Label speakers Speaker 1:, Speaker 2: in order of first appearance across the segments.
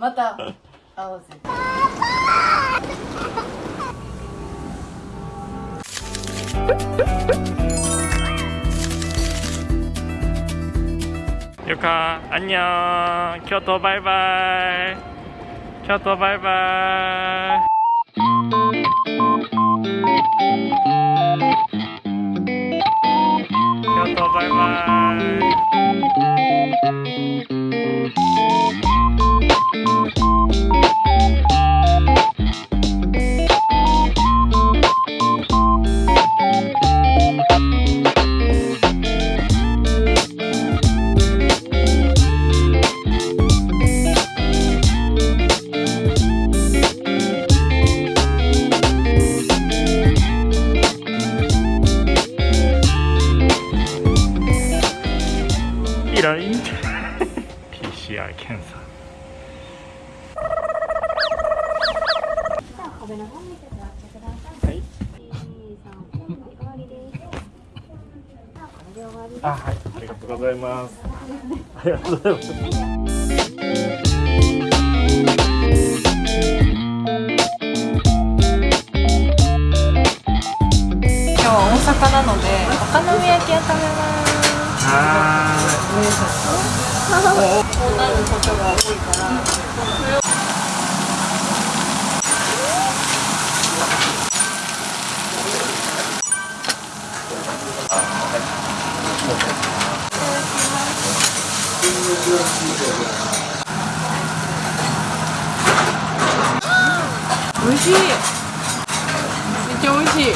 Speaker 1: また
Speaker 2: 合わせゆか、あんにゃん。京都バイバイ。京都バイ
Speaker 3: バイ。京都バイバイ。Música 健さん。
Speaker 2: はい。
Speaker 3: あ
Speaker 2: はい。ありがとうございますありがとうございます。
Speaker 1: 今日は大阪なのでお好み焼きを食べます。
Speaker 2: はい。
Speaker 1: こうなることが多いから美味しい。めっちゃ美味しい。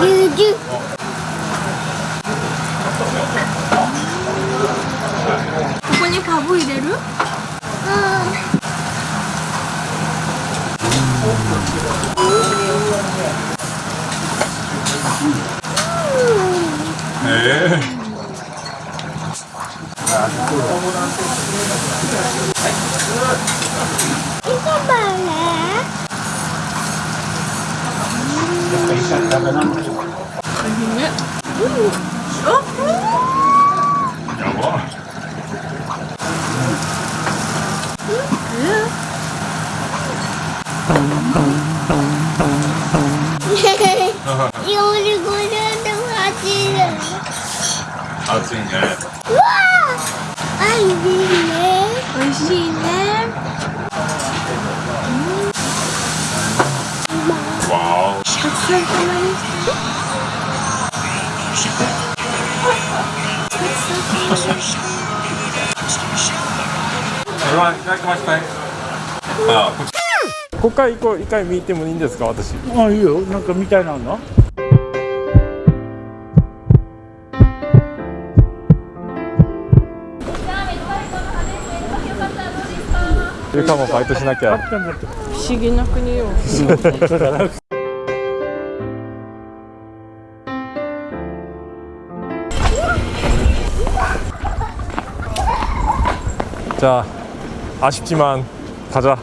Speaker 3: 牛乳。何でしょん。あっ
Speaker 2: やいね。
Speaker 3: うわあ、いい。
Speaker 2: こっち。こから一個一回見てもいいんですか私
Speaker 4: あいいよなんか見たいなの
Speaker 2: ゆかもバイトしなきゃ
Speaker 1: 不思議な国よ
Speaker 2: 자 아쉽지만 가자.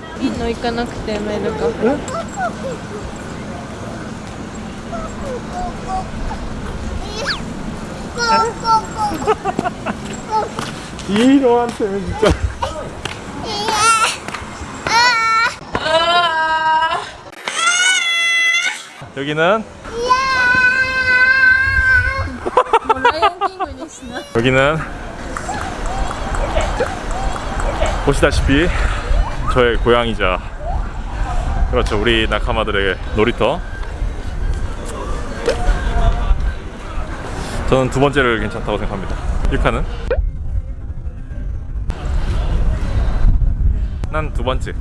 Speaker 2: 이 노한테는 진짜. 여기는? 아! 뭐 여기는? 보시다시피 저의 고향이자 그렇죠 우리 낙하마들의 놀이터. 저는 두 번째를 괜찮다고 생각합니다. 1카는? 난두 번째.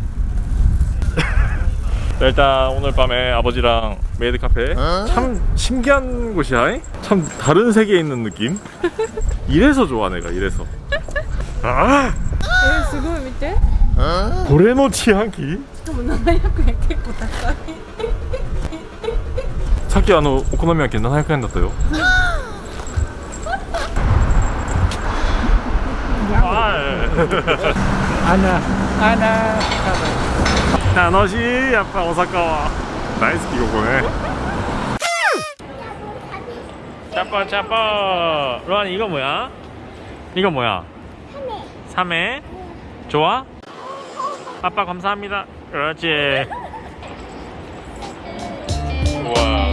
Speaker 2: 일단 오늘 밤에 아버지랑 메이드 카페. 참 신기한 곳이야 이? 참 다른 세계에 있는 느낌? 이래서 좋아 내가 이래서. 아
Speaker 1: すごい見て
Speaker 2: 고래노 치안기
Speaker 1: しかも700円結構高い
Speaker 2: さっきあのお好み焼き700円だったよ
Speaker 4: アナアナ
Speaker 2: 楽しいやっぱ大阪は大好きここねチャポチャポロアニ이거뭐야 이거 뭐야? 3회. 좋아? 아빠 감사합니다. 그렇지. 우와.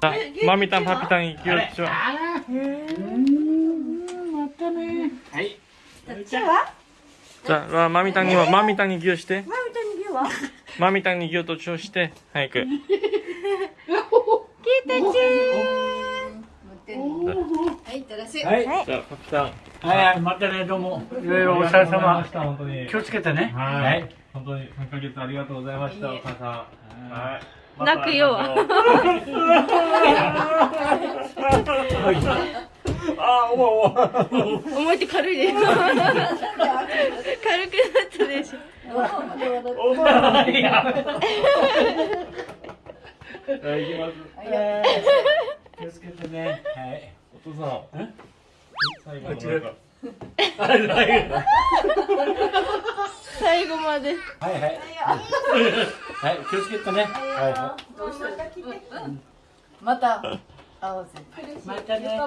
Speaker 2: 자, 마미땅 파피땅이 じゃあ、まみたんに
Speaker 4: は、ま
Speaker 2: みたんにうして。まみたんにうは？まみたんに牛と調して、早く。牛ち
Speaker 4: はい、
Speaker 2: いてらっ。
Speaker 4: はい、じゃあ、パピさん。はい、またね、どうも。いろいろお疲れ様。
Speaker 2: 本当に。
Speaker 4: 気をつけてね。
Speaker 2: はい。本当に、3ヶ月ありがとうございました、お母さん。はい。
Speaker 1: 泣くよ。重いって軽いです軽くなったでしょ
Speaker 2: はい、行きます。
Speaker 4: 気をつけてね。はい。
Speaker 2: お父さん。最後。
Speaker 1: 最後まで
Speaker 4: はいはい。はい、気をつけてね。は
Speaker 5: また会おうぜ。
Speaker 4: い。またね。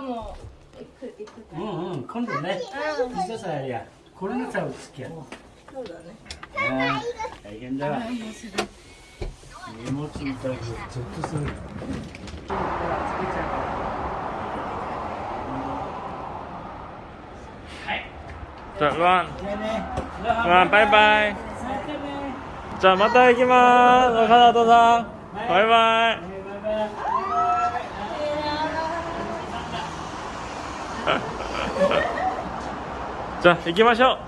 Speaker 4: うんうん今度ねピザさやりゃこれナさを付き合うそうだね大変だ荷物ちょっとする
Speaker 2: じゃあ、
Speaker 4: ロン。
Speaker 2: ロン、バイバイ。じゃあ、また行きます。中里さん。バイバイ。じゃあ行きましょう。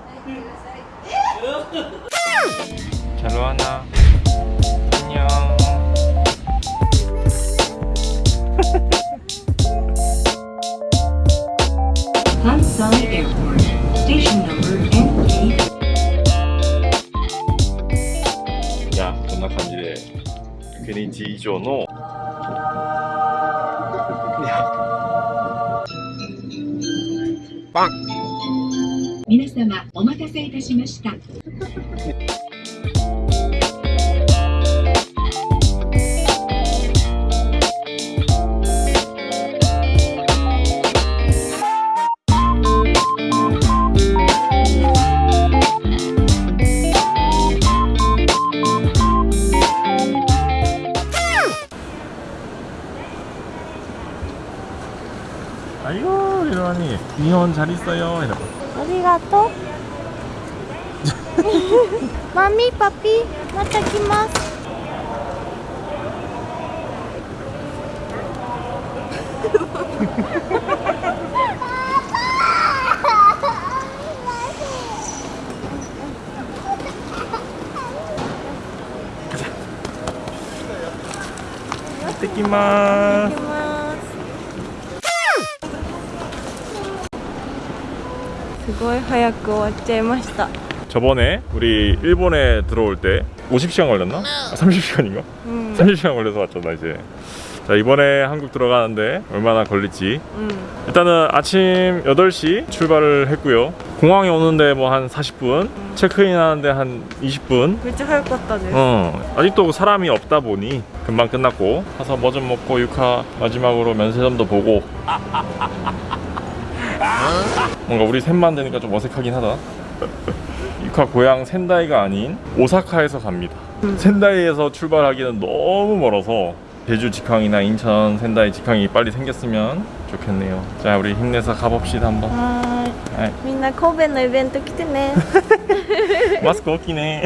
Speaker 6: じゃ
Speaker 2: あこんな感じで。100日以上の
Speaker 6: 皆様お待たせいたしました。
Speaker 2: 아 이고 이러니 니혼 잘 있어요 이러고
Speaker 1: ありがとうマミパピまた来ます
Speaker 2: 行ってきまーす
Speaker 1: すすごい早く終わっちゃいました
Speaker 2: 저번에 우리 일본에 들어올 때 50시간 걸렸나? 아, 30시간인가?
Speaker 1: 음.
Speaker 2: 30시간 걸려서 왔잖아 이제 자 이번에 한국 들어가는데 얼마나 걸릴지
Speaker 1: 음.
Speaker 2: 일단은 아침 8시 출발을 했고요 공항에 오는데 뭐 한 40분 체크인 하는데 한 20분
Speaker 1: めっちゃ早かったです
Speaker 2: 어, 아직도 사람이 없다 보니 금방 끝났고 가서 뭐 좀 먹고 육하 마지막으로 면세점도 보고 뭔가 우리 셋만 되니까 좀 어색하긴 하다 육하 고향 센다이가 아닌 오사카에서 갑니다 센다이에서 출발하기는 너무 멀어서 제주 직항이나 인천 센다이 직항이 빨리 생겼으면 좋겠네요 자 우리 힘내서 가봅시다 한번
Speaker 1: はーい
Speaker 2: はい
Speaker 1: みんな神戸のイベント来てね
Speaker 2: 마스크 없기네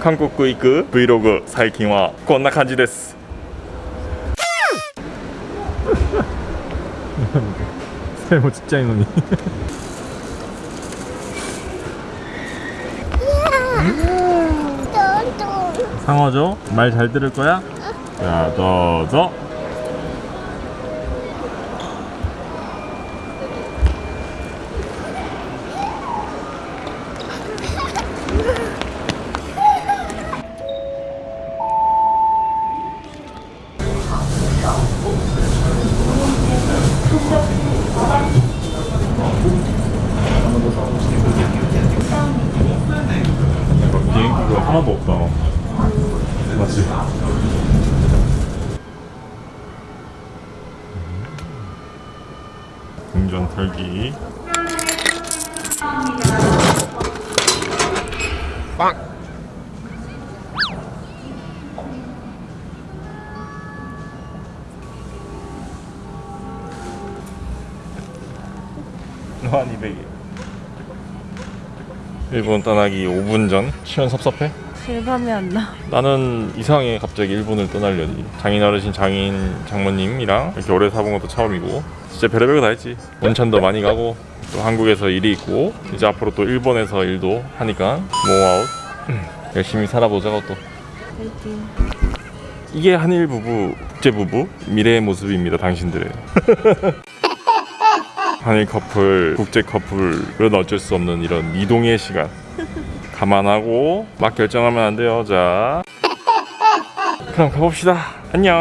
Speaker 2: 한국行く 브이로그 最近はこんな感じです 젊은 직장인놈이 상어죠? 말 잘 들을 거야? 자, 더더 비행기가 하나도 없다 맞지? 동전 털기 빵! 노안 200개. 일본 떠나기 5분 전. 시간 섭섭해?
Speaker 1: 실감이 안 나.
Speaker 2: 나는 이상해 갑자기 일본을 떠나려니 장인 어르신 장인 장모님이랑 이렇게 오래 사본 것도 처음이고 진짜 별의별 거 다 했지 온천도 많이 가고 또 한국에서 일이 있고 이제 앞으로 또 일본에서 일도 하니까 모아웃 열심히 살아보자고 또
Speaker 1: 파이팅.
Speaker 2: 이게 한일 부부 국제 부부 미래의 모습입니다 당신들의 한일 커플 국제 커플은 어쩔 수 없는 이런 이동의 시간. 감안하고 막 결정하면 안 돼요. 자. 그럼 가봅시다. 안녕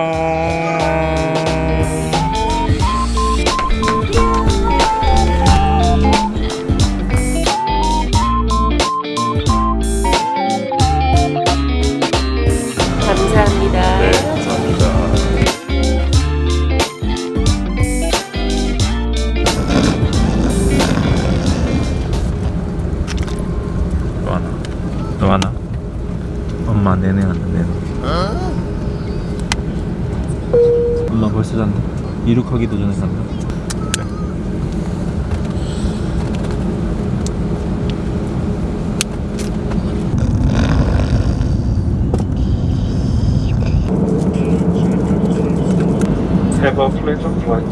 Speaker 2: 이륙하기 도 전에 잔다 Have a pleasant flight.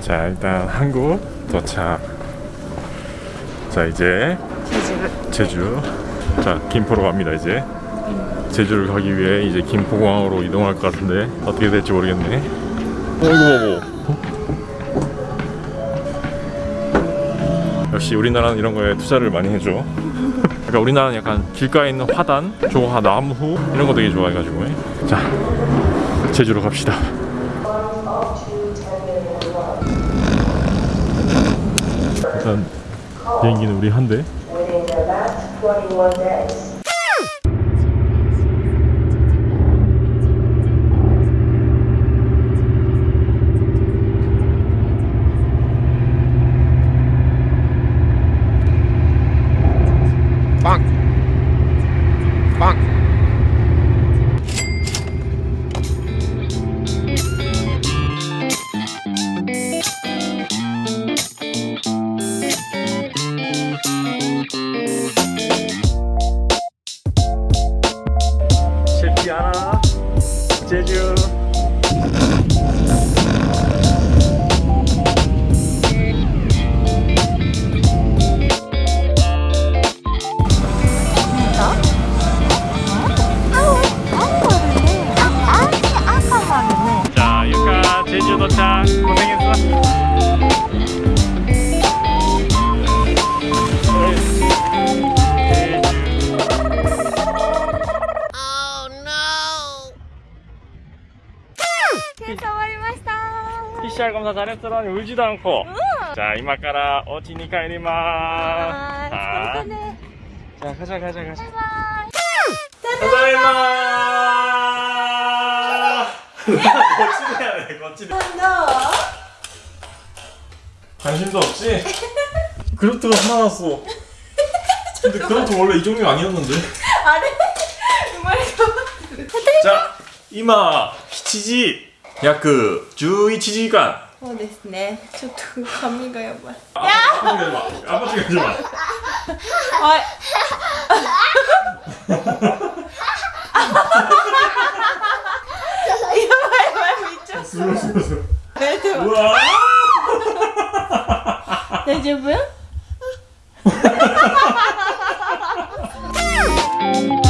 Speaker 2: 자 일단 한국 도착 자 이제 제주 자 김포로 갑니다 이제. 제주를 가기 위해 이제 김포공항으로 이동할 것 같은데 어떻게 될지 모르겠네. 어이구 역시 우리나라는 이런 거에 투자를 많이 해줘. 그러니까 우리나라는 약간 길가에 있는 화단 조화 나무 이런 거 되게 좋아해가지고. 자 제주로 갑시다 일단 비행기는 우리 한대 PCR 검사 잘했더라니 울지도 않고. 자 이마카라 오치니 가이리마. 자, 자 가자 가자 가자. 타다이마 거치대야 돼 거치대 관심도 없지? 그루트가 하나 났어. 근데 그루트 원래 이 종류 아니었는데. 자今7時 約11時間
Speaker 1: そうですね。ちょっと髪がやばい。
Speaker 2: あアパチが一番
Speaker 1: はい。やばいやばいめっちゃ。
Speaker 2: すごいすごいすごい
Speaker 1: 大丈夫？